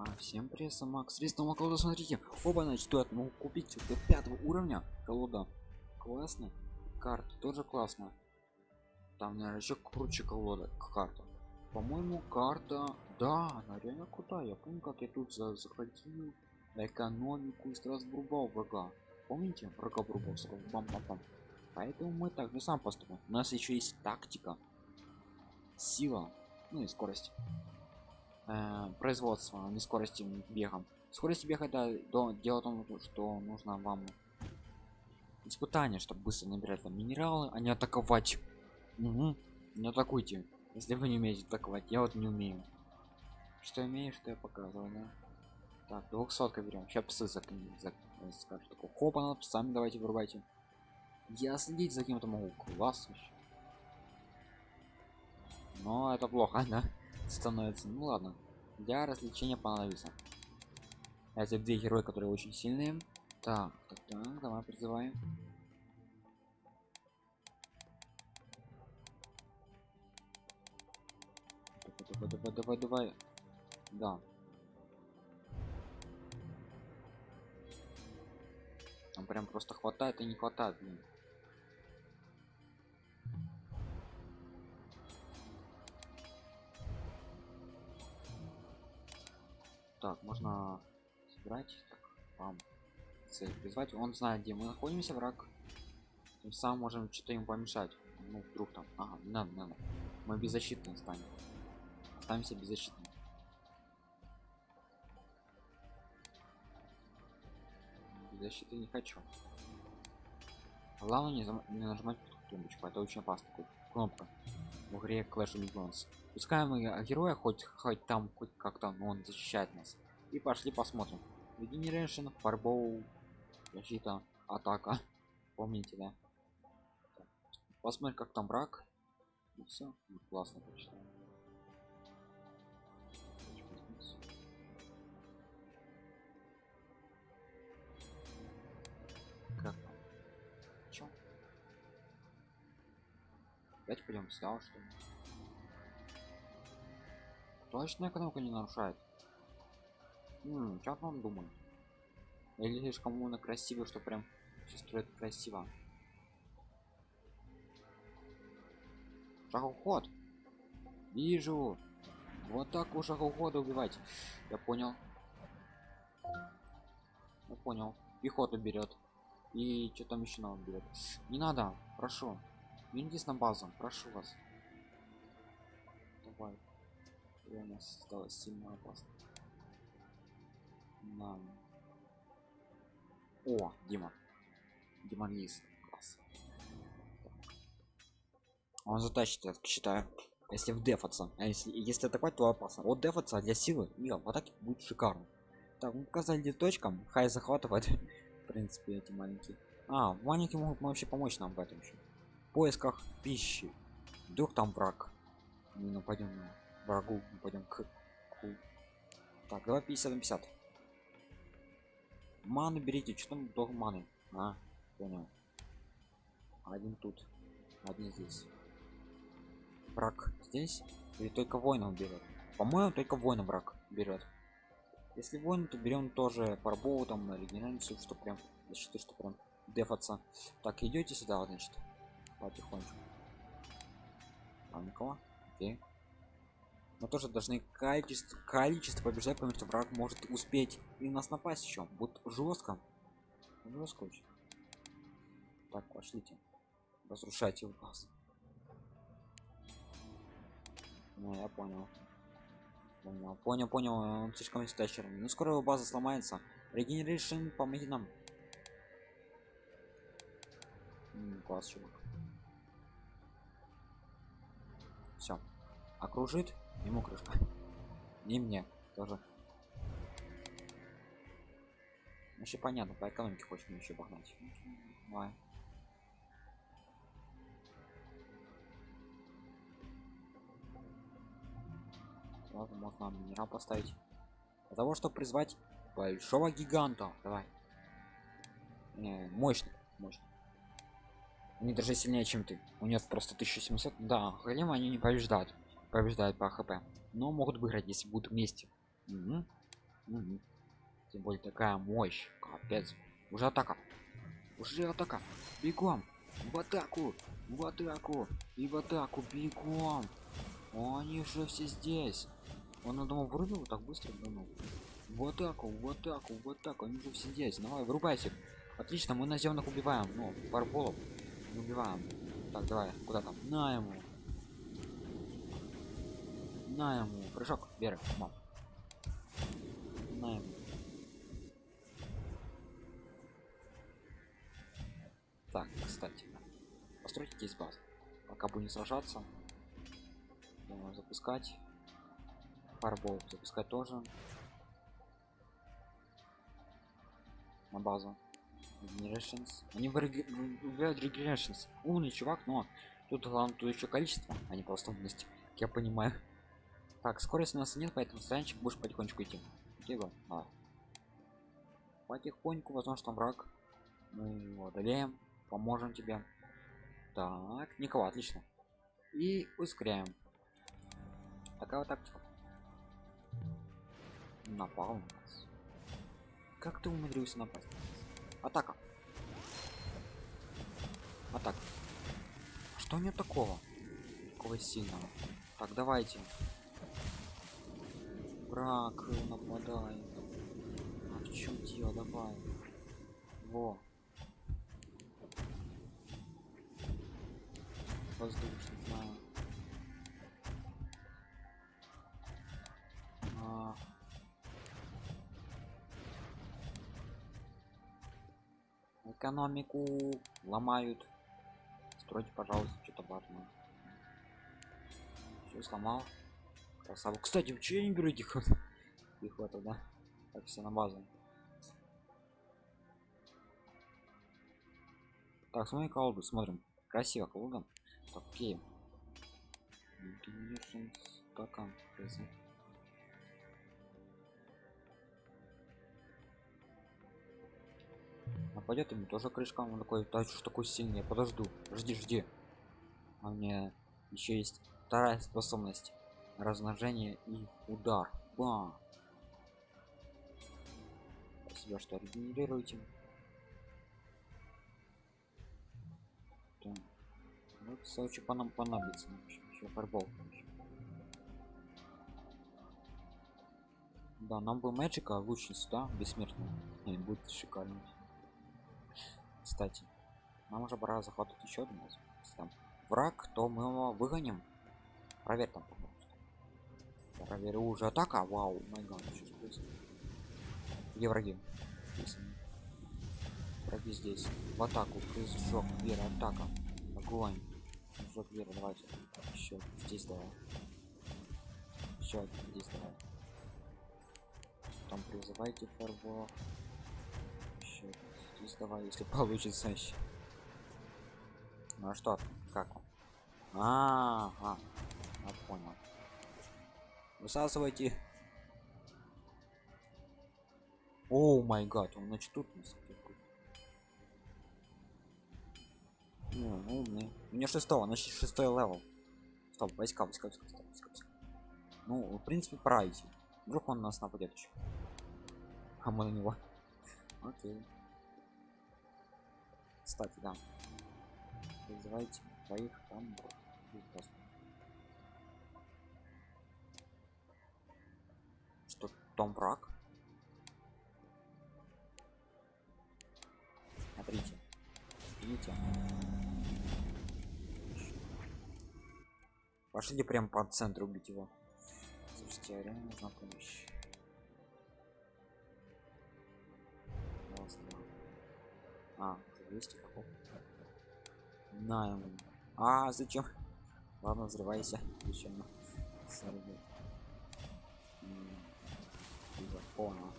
А, всем привет, Макс. Средства колода, смотрите. Оба, значит, я могу купить до пятого уровня колода. Классно. Карта тоже классно. Там, наверное, еще круче колода карта. По-моему, карта... Да, она реально крутая. Я помню, как я тут за заходил экономику и сразу врубал врага. Помните? Врага врубал сразу. Бам -бам -бам. Поэтому мы так же сам поступим. У нас еще есть тактика. Сила. Ну и скорость э, производства а не скорости бегом скорость бега это до, дело в том что нужно вам испытание чтобы быстро набирать там минералы а не атаковать. Угу. не атакуйте если вы не умеете атаковать. Я вот не умею. Что имеешь что я показываю да? так 200 берем. Сейчас псы за, за, скажут такой хопа сами давайте вырубайте я следить за кем-то могу. Класс вообще но это плохо да становится ну ладно для развлечения понадобится. Эти две герои которые очень сильные. Так так так давай призываем. Давай давай давай давай. Да. Там прям просто хватает и не хватает блин. Так можно собирать так, вам цель призвать. Он знает где мы находимся враг. Тем самым можем что-то им помешать. Ну вдруг там ага не надо не надо мы беззащитны станем. Останемся беззащитными. Защиты не хочу. Главное не, зам... не нажимать тумбочку это очень опасно. Кнопка. В игре Clash of Legends пускай мы героя хоть хоть там хоть как-то но он защищает нас. И пошли посмотрим. Regeneration, Fireball, защита, атака. Помните да? Посмотрим как там брак и все классно почти. Опять пойдем сюда что ли точно экономика не нарушает М как он думает или слишком умно красиво что прям все строит красиво. Шагоход вижу. Вот так у шагохода убивать. Я понял. Я понял. Пехоту берет и что там еще нам берет не надо. Прошу. Вернитесь на базу. Прошу вас. Давай нас стало сильно опасно. На о дима. Димон есть класс. Он затащит я считаю. Если в дефаться а если если атаковать то опасно. Вот дефаться для силы. И в атаке будет шикарно. Так мы показали точкам. Хай захватывает. В принципе эти маленькие. А маленькие могут вообще помочь нам в этом еще в поисках пищи. Вдруг там враг. Мы нападем на врагу. Пойдем к, так давай 50 на 50 ману берите. Что там долго маны? А понял. Один тут один здесь. Враг здесь или только воинов берет? По-моему только воина враг берет. Если воин то берем тоже парбову там на регенерацию что прям защиты что прям дефаться. Так идете сюда значит потихонечку. А никого окей но тоже должны количество количество побеждать потому что враг может успеть и нас напасть еще будет жестко жестко очень. Так пошлите. Разрушайте у вас ну я понял. Понял понял понял. Он слишком истачерный ну скоро его база сломается. Регенерейшн помоги нам. -м, класс чувак. Все окружит ему крышка не мне тоже. Вообще понятно по экономике хочешь еще погнать. Давай. Ладно, можно минерал поставить. Для того чтобы призвать большого гиганта. Давай. Не, мощный мощный. Они даже сильнее чем ты. У них просто 1700 да голема они не побеждают побеждают по хп но могут выиграть если будут вместе угу. Мгм. Тем более такая мощь. Капец. Уже атака. Уже атака. Бегом. В атаку. В атаку. И в атаку. Бегом. Они уже все здесь. Он, думал, вырубил так быстро, думал. В атаку, в атаку, в атаку. Они уже все здесь. Давай, вырубайся. Отлично, мы наземных убиваем. Ну, барболов убиваем. Так, давай, куда там? На ему. На ему. Прыжок, Вера, мам. На ему. Так, кстати, постройте здесь базу. Пока будем сражаться, думаю, запускать. Фарбол запускать тоже. На базу. Regenerations. Они выбирают Regenerations. Умный чувак, но тут главное тут еще количество, а не просто умность. Я понимаю. Так, скорости у нас нет, поэтому странчик будешь потихонечку идти. Окей, давай. Потихоньку, возможно, там враг. Мы его одолеем, поможем тебе. Так, никого, отлично. И ускоряем. Такая вот тактика. Напал на нас. Как ты умудрился напасть? Атака. Атака. Что нет такого? Такого сильного. Так, давайте. Враг нападает. А в чем дело? Давай. Во. Воздушный, знаю. А. Экономику ломают. Стройте, пожалуйста, что-то важное. Все сломал. Красава. Кстати, че я не этих вот пехоту, да? Так, все на базу. Так, смотри колоду, смотрим. Красиво колода. Так, окей. Стакан. Нападет ему тоже крышка, он такой, да что такой сильный, я подожду, жди, жди. А мне еще есть вторая способность размножение и удар. Ба. Спасибо, что регенерируете. Вот, кстати, по нам понадобится. Еще фарбол. Да, нам бы мэджика лучница, да, бессмертная. И будет шикарно. Кстати, нам уже пора захватывать еще раз. Если там враг, то мы его выгоним. Проверь там, пожалуйста. Проверю уже атака. Вау, май гад, что происходит? Где враги? Враги здесь. В атаку. Прыжок, вера, атака. Огонь. Прыжок, вера, давайте. Еще здесь давай. Еще здесь давай. Там призывайте фарбо. Еще здесь давай, если получится еще. Ну а что? Как он? А, -а, -а. я понял. Высасывайте. О май гад, он значит тут нас Не, умный. У меня шестого, значит шестой level. Стоп, войска, войска, войска, войска, войска, войска. Ну, в принципе, пора. Вдруг он нас нападет еще. А мы на него. Окей. Кстати, да. Вызывайте твоих там. Что там враг? Смотрите. Видите? Пошлите прям по центру убить его. Слушайте, а реально нужна помощь. А, уже есть какого? На ему. А, зачем? Ладно, взрывайся. Зачем? Понял.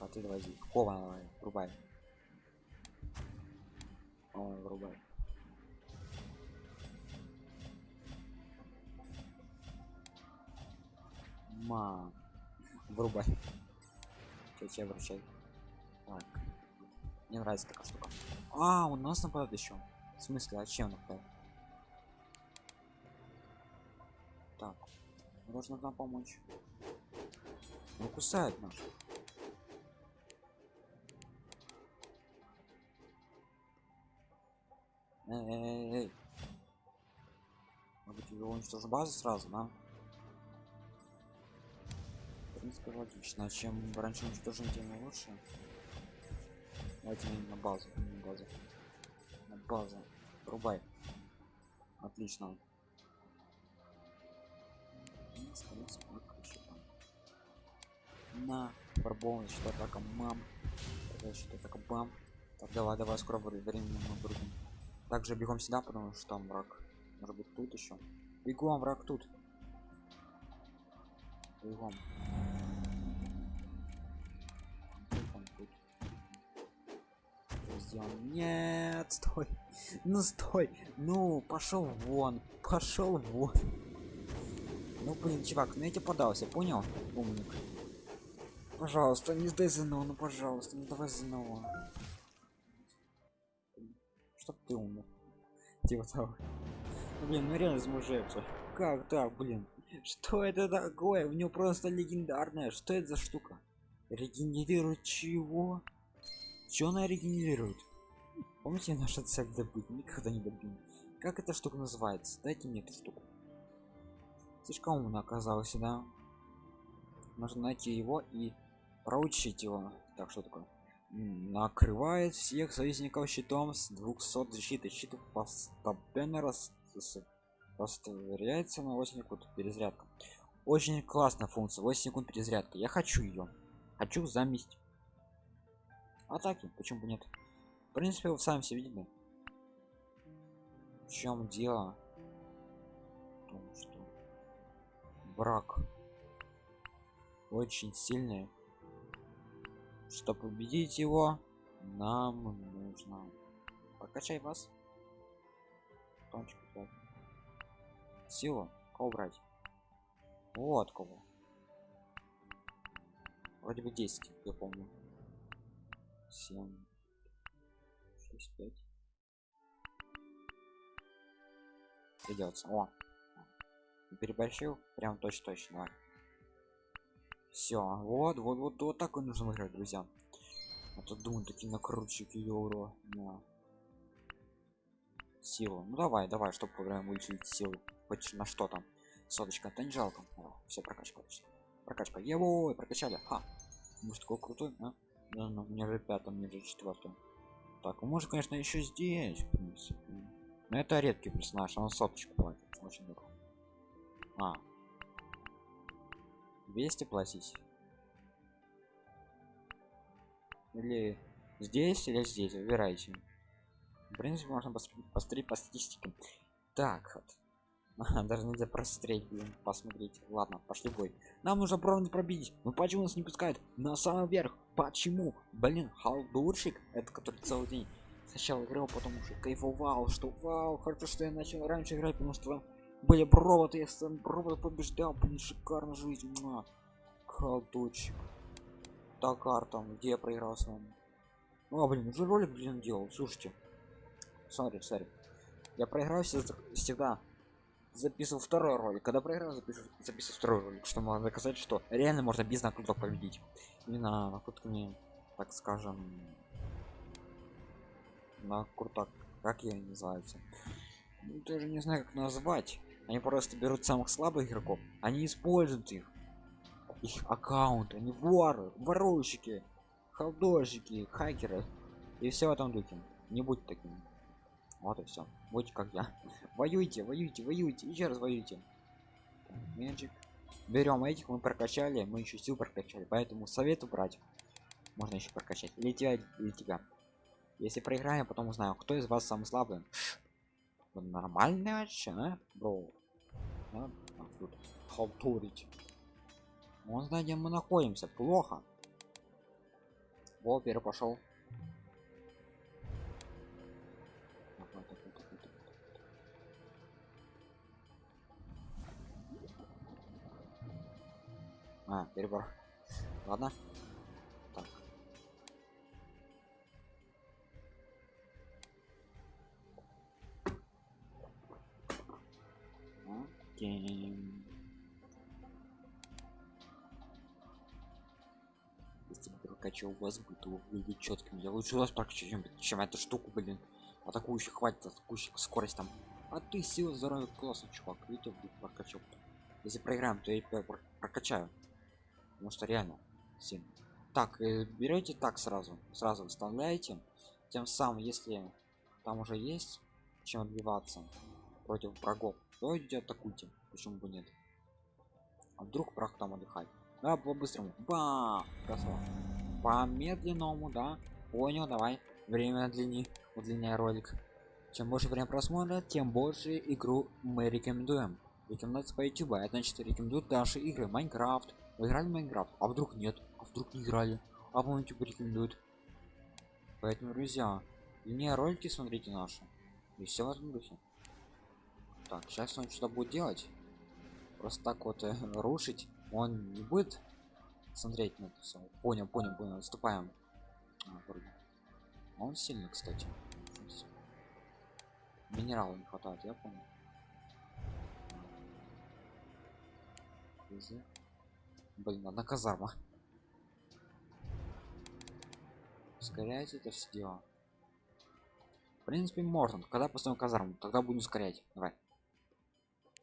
А ты давай, кова давай, врубай. Ой, врубай. Ма, врубай. Че, вручай. Так. Мне нравится такая штука. А, у нас нападает еще. В смысле, а чем нападает? Так, нужно нам помочь. Он кусает нас. Эй, эй, эй. Может быть, его уничтожить базу сразу, да? В принципе, логично. А чем раньше уничтожим, тем лучше. Давайте на базу, на базу. На базу. Рубай. Отлично. На, барбон, значит, атака мам. Значит, атака бам. Так, давай, давай, скоро времени мы будем. Также бегом сюда, потому что там враг. Может быть тут еще. Бегом, враг тут. Бегом. Нет, стой. Ну стой. Ну, пошел вон. Пошел вон. Ну блин, чувак, ну я тебе подался, понял? Умник. Пожалуйста, не сдай ЗНО, ну пожалуйста, не давай ЗНО. Чтоб ты умер. Типа того. Блин, ну реально замужается. Как так, блин? Что это такое? У него просто легендарная. Что это за штука? Регенерирует чего? Чё она регенерирует? Помните наша цель добыть? Никогда не добьем. Как эта штука называется? Дайте мне эту штуку. Слишком умно оказался, да? Нужно найти его и проучить его. Так, что такое? Накрывает всех союзников щитом с 200 защиты. Щит постепенно рас... растворяется на 8 секунд. Перезарядка. Очень классная функция. 8 секунд перезарядка. Я хочу ее. Хочу заместить атаки почему бы нет в принципе вы сами все видели в чем дело в том, что брак очень сильный чтобы победить его нам нужно покачай вас. Тончик, сила кого брать вот кого. Вроде бы 10 я помню. 7 6 5 придется о переборщил прям точно точно все вот вот вот вот так и нужно выиграть друзья. А то думаю такие накрутчики евро на силу. Ну давай давай чтобы поиграем вычислить силу. Хоть на что там? Соточка то не жалко. Все прокачка прокачка его прокачали. Ха! Может такой крутой а? да, ну, мне же пятом мне же четвертом так может конечно еще здесь в принципе. Но это редкий персонаж он соточку платит. Очень дорого а 200 платить или здесь или здесь? Выбирайте. В принципе можно посмотреть по статистике. Так вот. Даже нельзя просмотреть блин, посмотреть. Ладно пошли бой. Нам нужно бронзу пробить. Ну почему нас не пускают на самый верх? Почему? Блин халдурщик это который целый день сначала играл потом уже кайфовал что вау хорошо что я начал раньше играть потому что были проводы я сам провод побеждал блин шикарно жизнь на. Халдурщик Такар там где я проиграл с вами? Ну а блин уже ролик блин делал слушайте. Смотри смотри. Я проиграл всегда. Записывал второй ролик. Когда проиграл записывал, записывал второй ролик что можно доказать что реально можно без накруток победить. Именно накрутками так скажем на крутак как я называются ну, тоже не знаю как назвать они просто берут самых слабых игроков они используют их. Их аккаунт они воры ворующики халдожики хакеры. И все в этом духе. Не будь таким вот и все будьте как я. Воюйте воюйте воюйте. Еще раз воюйте. Magic. берем этих мы прокачали мы еще сил прокачали. Поэтому советую брать можно еще прокачать. Или тебя или тебя. Если проиграем потом узнаю кто из вас самый слабый. Нормальный вообще а? бро а? А, тут халтурить он знает где мы находимся плохо Вопер пошел А, перебор. Ладно. Окей. если бы прокачал вас бы то выглядит четким я лучше вас прокачу чем, чем эту штуку блин. Атакующих хватит атакующих скорость там. А ты сила здоровья классно чувак видите прокачал. Если проиграем то я пр- прокачаю. Потому что реально сильно. Так э, берете так сразу сразу вставляете тем самым если там уже есть чем отбиваться против врагов идите атакуйте почему бы нет. А вдруг враг там отдыхает? Да по быстрому ба! Красава. По медленному да? Понял давай. Время длини удлиняй ролик. Чем больше время просмотра тем больше игру мы рекомендуем. Рекомендация по youtube это значит рекомендуют наши игры. Майнкрафт. Вы играли в майнкрафт? А вдруг нет? А вдруг не играли? А по youtube рекомендуют поэтому друзья длиннее ролики смотрите наши. И все в этом духе так сейчас он что-то будет делать. Просто так вот э, рушить он не будет. Смотреть на это все понял понял понял отступаем. А, вроде. Он сильный кстати. Минерала не хватает я Изи. блин одна казарма ускоряйте это все дело. В принципе можно. Когда поставим казарму тогда будем ускорять. Давай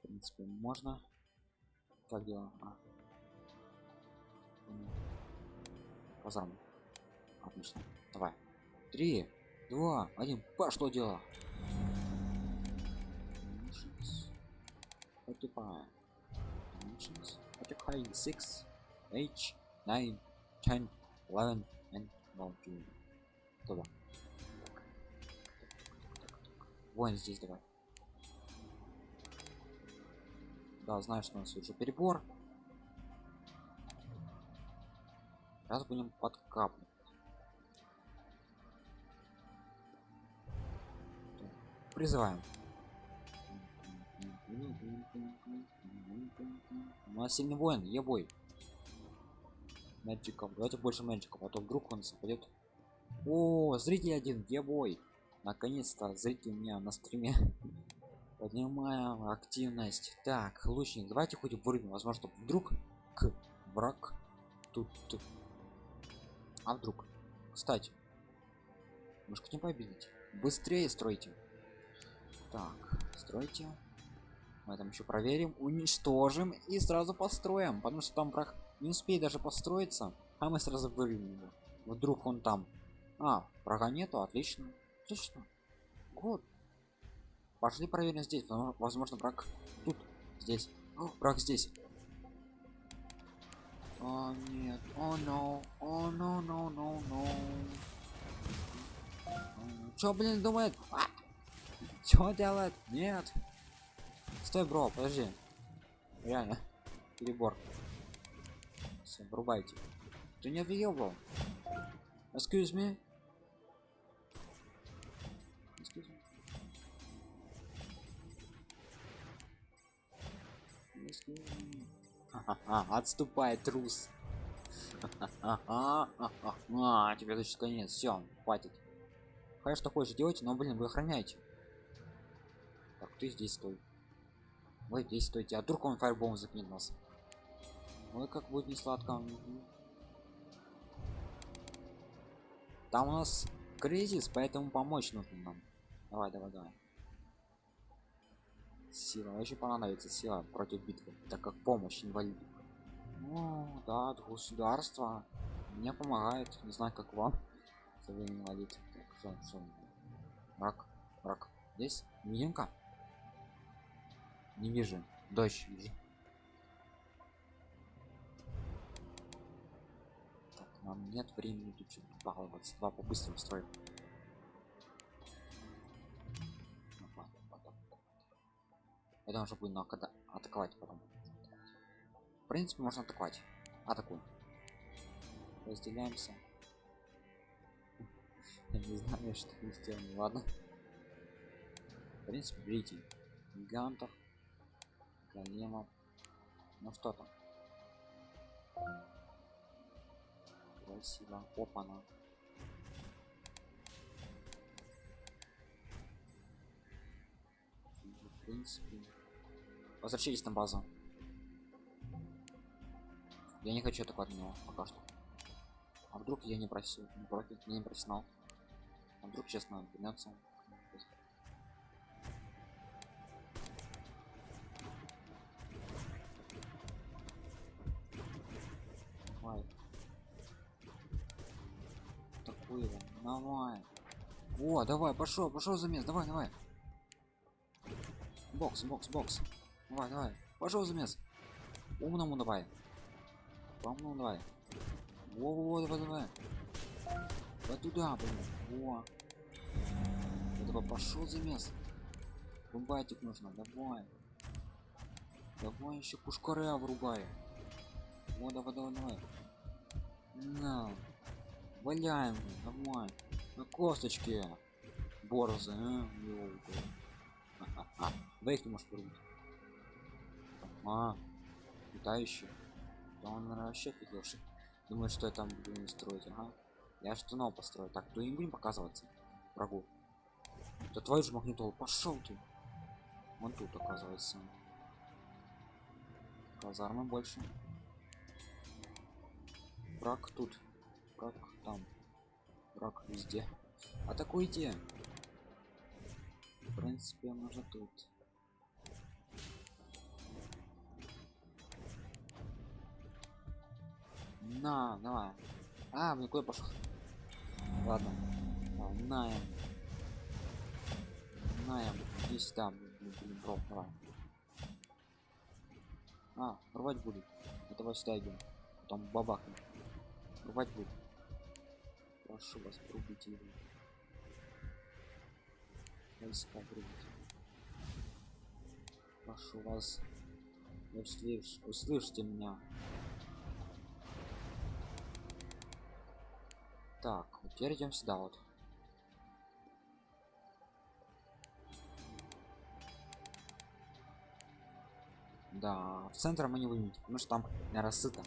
в принципе можно так дело а. Казарму отлично давай три два один пошло дело Forty-five. Dimensions. Occupy six, H, nine, ten, eleven, and fourteen. Туда. Вон здесь давай. Да, знаю, что у нас уже перебор. Сейчас будем подкапывать. Призываем. У нас сильный воин, я бой. Мэджиков. Давайте больше мэджиков, а то вдруг он западет. О, зритель один, я бой. Наконец-то зритель у меня на стриме. Поднимаем активность. Так, лучник, давайте хоть вырубим. Возможно, вдруг к враг тут. тут. А вдруг? Кстати, может не победить? Быстрее стройте. Так, стройте мы там еще проверим уничтожим и сразу построим потому что там враг не успеет даже построиться а мы сразу вырвем его вдруг он там а врага нету отлично отлично вот пошли проверим здесь возможно враг тут здесь О, враг здесь о нет о но о но но но но чё блин думает а! чё делает нет Стой, бро, подожди. Реально. Перебор. Все, врубайте. Ты не въебал. Excuse me. Отступай, трус. А, тебе значит конец. Все, хватит. Конечно, что хочешь делайте, но, блин, вы охраняете. Так, ты здесь стой. Вы здесь стойте, а вдруг он фаербом закинет нас? Ой, как будет не сладко. Там у нас кризис, поэтому помочь нужно нам. Давай, давай, давай. Сила, очень понадобится сила против битвы, так как помощь инвалид. Ну, да, государство мне помогает, не знаю, как вам. инвалид. Так, что, что? Враг, враг. Здесь мининка. Не вижу. Дождь вижу. Так, нам нет времени тут баловаться. Два по-быстрому строим. Это уже будет надо атаковать потом. В принципе, можно атаковать. Атакуем. Разделяемся. Я не знаю, что мы сделаем. Ладно. В принципе, берите гигантов големов ну что там красиво опана в принципе возвращайтесь на базу я не хочу атаковать него пока что А вдруг я не просил, не профи, я не профессионал. А вдруг честно вернется. Давай. Такую, давай. Во, давай, пошел, пошел замес, давай, давай. Бокс, бокс, бокс. Давай, давай. Пошел замес. Умному давай. По-умному давай. Во, во, во, давай, давай. Вот туда, блин. Во. Давай, пошел замес. Рубайтик нужно, давай. Давай еще пушкаря врубай. Вот, давай, давай, давай. На. Валяем, давай. На косточке. Борзы, а? Ёлка. А, Вейк не можешь порубить. А, летающий. Да он наверное, вообще офигевший. Думаю, что я там буду не строить, ага. Я что нового построю. Так, то не будем показываться врагу. Да твою же магнитолу, пошел ты. Вон тут оказывается. Казармы больше. Враг тут. Враг там. Враг везде. Атакуйте. В принципе, можно тут. На, давай. А, мне куда пошел? Ладно. Да, наем. Наем. Здесь там, блин, бро, давай. А, рвать будет. Это сюда идем. Потом бабахнем. Рвать будет. Прошу вас, рубите его. Войска рубите. Прошу вас. Услышь, услышьте меня. Так, вот теперь идем сюда вот. Да, в центр мы не выйдем, потому что там, наверное, сыто.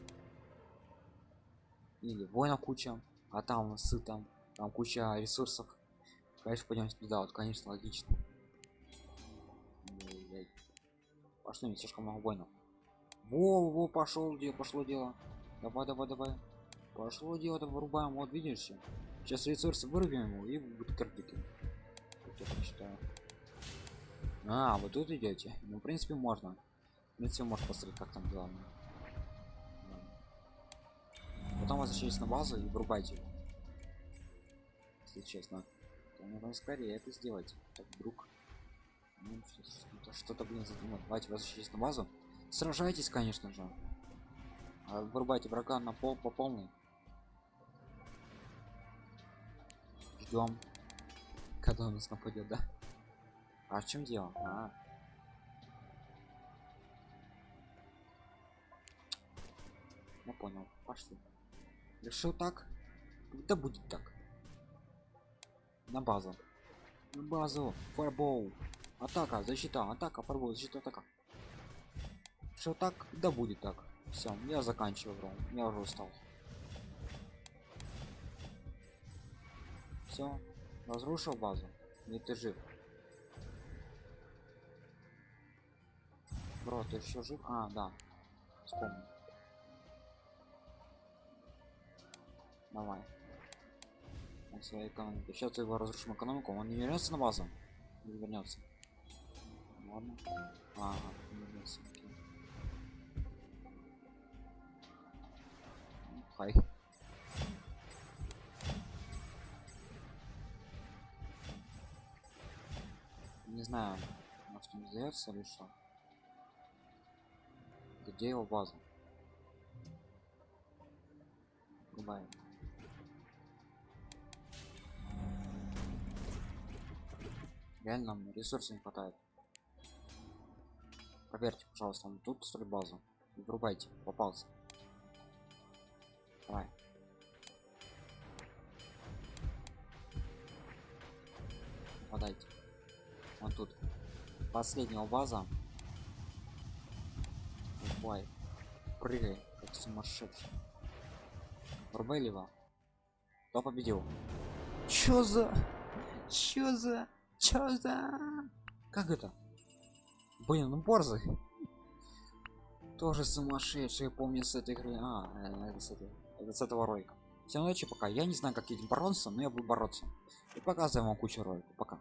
Или воинов куча, а там сыто, там куча ресурсов. Конечно, пойдем сюда, вот, конечно, логично. Пошли, слишком много воинов. Во, во, пошел дело, пошло дело. Давай, давай, давай. Пошло дело, вырубаем, вот видишь. Сейчас ресурсы вырубим его и будет картики. Как я считаю. А, вы тут идете. Ну, в принципе, можно. В принципе, может посмотреть, как там дела. Потом возвращайтесь на базу и врубайте его. Если честно. То нужно скорее это сделать. Так, вдруг. Ну, что-то, что-то, блин, задумать. Давайте возвращайтесь на базу. Сражайтесь, конечно же. А вырубайте врага на пол по полной. Ждем. Когда он нас нападет, да? А в чем дело? А. Я понял. Пошли. Решил так? Когда будет так? На базу. На базу. Фарбоу. Атака, защита, атака, фарбоу, защита, атака. Что так? Да будет так. Все, я заканчиваю раунд. Я уже устал. Все, разрушил базу. Не ты жив. Бро, ты еще жив? А, да. Вспомнил. Давай. На своей экономике. Сейчас его разрушим экономику. Он не вернется на базу? Не вернется. Ладно. Ага, не вернется. Ну, Хай. Не знаю, может он сдается или что. Где его база? Врубаем. Реально ресурсов не хватает. Проверьте, пожалуйста, он тут строит базу. Врубайте, попался. Давай. Подайте. Он тут. Последняя база. Давай. Прыгай, как сумасшедший. Врубай либо. Кто победил? Чё за? Чё за? Чё за? Как это? Блин, ну борзый. Тоже сумасшедший, помню с этой игры. А, э, это с, этой, это с этого ролика. всем удачи пока я не знаю как этим бороться но я буду бороться и показываю вам кучу роликов пока